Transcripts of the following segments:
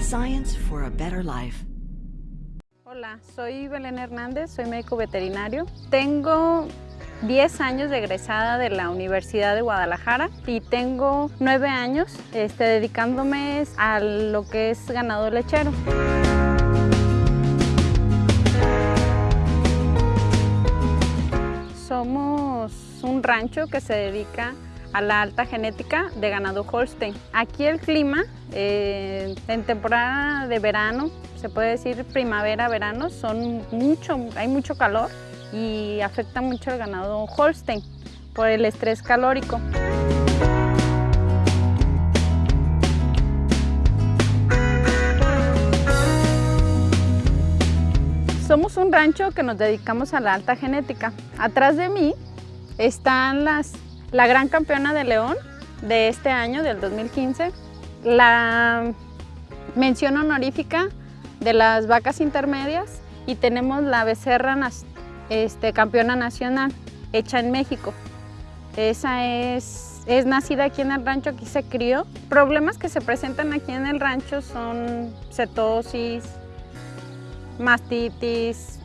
Science for a better life. Hola, soy Belén Hernández, soy médico veterinario. Tengo 10 años de egresada de la Universidad de Guadalajara y tengo 9 años este, dedicándome a lo que es ganado lechero. Somos un rancho que se dedica a la alta genética de ganado Holstein. Aquí el clima, eh, en temporada de verano, se puede decir primavera-verano, son mucho, hay mucho calor y afecta mucho al ganado Holstein por el estrés calórico. Somos un rancho que nos dedicamos a la alta genética. Atrás de mí están las, la gran campeona de León de este año, del 2015, la mención honorífica de las vacas intermedias y tenemos la becerra este, campeona nacional hecha en México. Esa es, es nacida aquí en el rancho, aquí se crió. Problemas que se presentan aquí en el rancho son cetosis, mastitis,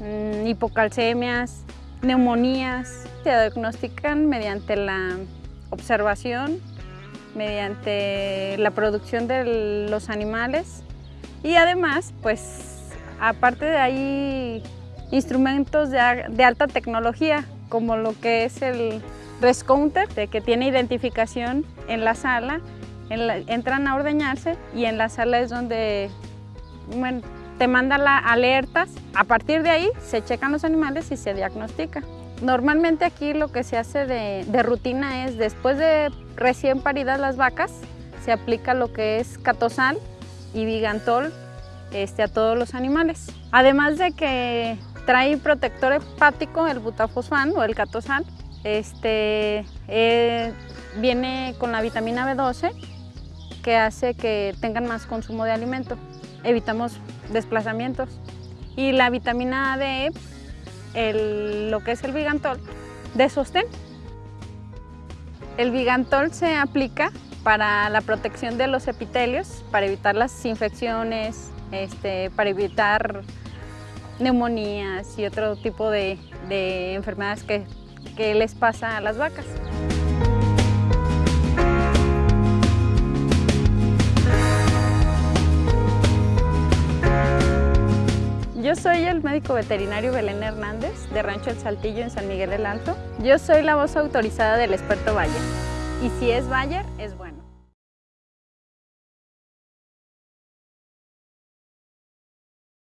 mm, hipocalcemias, neumonías. Se diagnostican mediante la observación, mediante la producción de los animales y además, pues, aparte de ahí, instrumentos de, alta tecnología, como lo que es el Rescounter, que tiene identificación en la sala, entran a ordeñarse y en la sala es donde te manda las alertas. A partir de ahí se checan los animales y se diagnostica. Normalmente aquí lo que se hace de, rutina es después de recién paridas las vacas, se aplica lo que es catosal y Vigantol este, a todos los animales. Además de que trae protector hepático, el butafosfán o el catosal, este, eh, viene con la vitamina B12 que hace que tengan más consumo de alimento. Evitamos desplazamientos. Y la vitamina A de el, lo que es el Vigantol, de sostén. El Vigantol se aplica para la protección de los epitelios, para evitar las infecciones, este, para evitar neumonías y otro tipo de, enfermedades que, que les pasa a las vacas. Yo soy el médico veterinario Belén Hernández de Rancho El Saltillo en San Miguel del Alto. Yo soy la voz autorizada del experto Bayer y si es Bayer, es bueno.